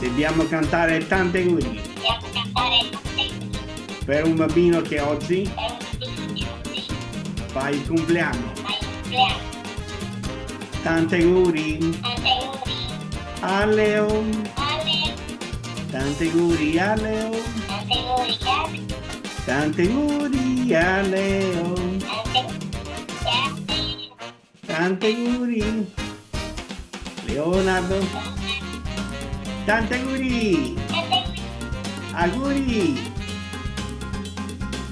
Dobbiamo cantare tante auguri per un bambino che oggi fa il compleanno. Tante auguri a Leo. Tante auguri a Leo. Tante auguri a Leo. Tante auguri a Tante auguri. Auguri.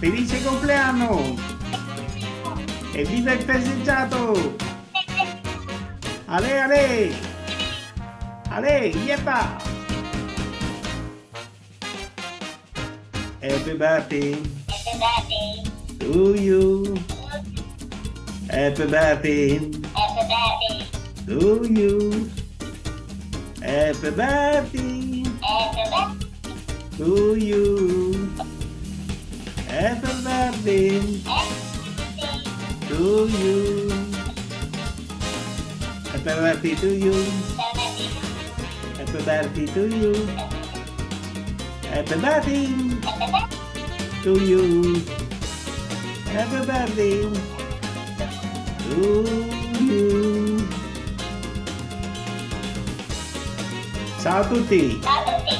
Felice compleanno. E viva il festeggiato. Ale ale. Ale, yeppa. Happy birthday Happy birthday to you. Happy birthday Happy birthday to you. Happy birthday Happy birthday to you. Happy birthday to you. Happy birthday to you. Happy birthday to you. Happy birthday to you. Happy birthday to you. Satu T. Satu T.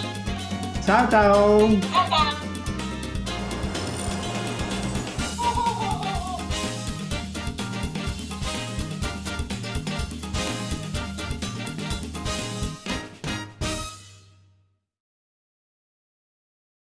ciao, ciao.